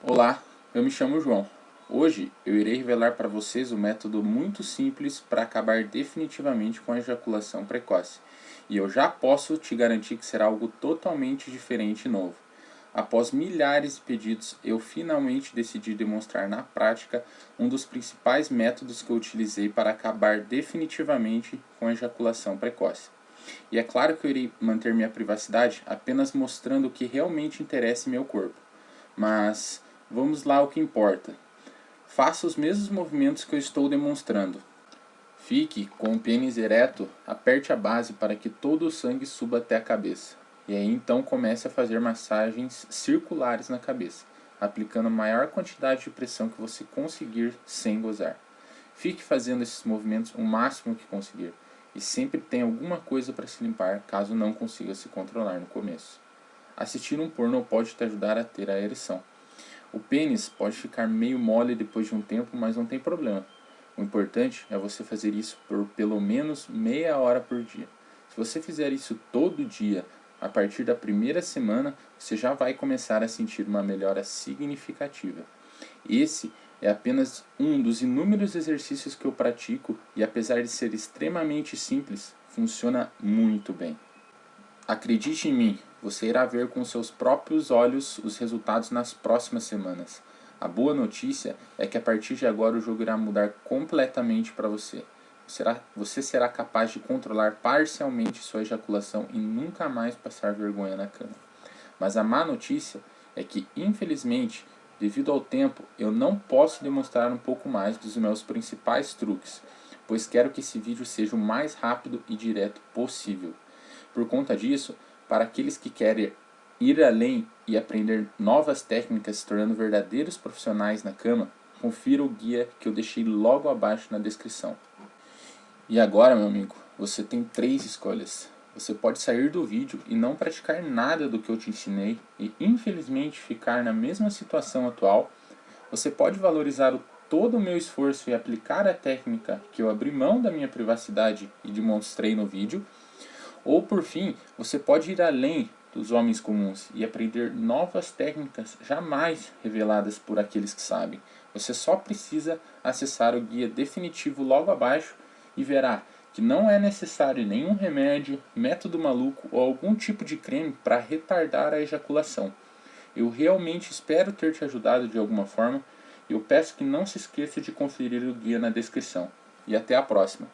Olá, eu me chamo João. Hoje eu irei revelar para vocês um método muito simples para acabar definitivamente com a ejaculação precoce. E eu já posso te garantir que será algo totalmente diferente e novo. Após milhares de pedidos, eu finalmente decidi demonstrar na prática um dos principais métodos que eu utilizei para acabar definitivamente com a ejaculação precoce. E é claro que eu irei manter minha privacidade apenas mostrando o que realmente interessa em meu corpo. Mas Vamos lá ao que importa. Faça os mesmos movimentos que eu estou demonstrando. Fique com o pênis ereto, aperte a base para que todo o sangue suba até a cabeça. E aí então comece a fazer massagens circulares na cabeça, aplicando a maior quantidade de pressão que você conseguir sem gozar. Fique fazendo esses movimentos o máximo que conseguir. E sempre tem alguma coisa para se limpar caso não consiga se controlar no começo. Assistir um porno pode te ajudar a ter a ereção. O pênis pode ficar meio mole depois de um tempo, mas não tem problema. O importante é você fazer isso por pelo menos meia hora por dia. Se você fizer isso todo dia, a partir da primeira semana, você já vai começar a sentir uma melhora significativa. Esse é apenas um dos inúmeros exercícios que eu pratico e apesar de ser extremamente simples, funciona muito bem. Acredite em mim, você irá ver com seus próprios olhos os resultados nas próximas semanas. A boa notícia é que a partir de agora o jogo irá mudar completamente para você. Você será capaz de controlar parcialmente sua ejaculação e nunca mais passar vergonha na cama. Mas a má notícia é que, infelizmente, devido ao tempo, eu não posso demonstrar um pouco mais dos meus principais truques, pois quero que esse vídeo seja o mais rápido e direto possível. Por conta disso, para aqueles que querem ir além e aprender novas técnicas se tornando verdadeiros profissionais na cama, confira o guia que eu deixei logo abaixo na descrição. E agora, meu amigo, você tem três escolhas. Você pode sair do vídeo e não praticar nada do que eu te ensinei e infelizmente ficar na mesma situação atual. Você pode valorizar o, todo o meu esforço e aplicar a técnica que eu abri mão da minha privacidade e demonstrei no vídeo ou por fim, você pode ir além dos homens comuns e aprender novas técnicas jamais reveladas por aqueles que sabem. Você só precisa acessar o guia definitivo logo abaixo e verá que não é necessário nenhum remédio, método maluco ou algum tipo de creme para retardar a ejaculação. Eu realmente espero ter te ajudado de alguma forma e eu peço que não se esqueça de conferir o guia na descrição. E até a próxima!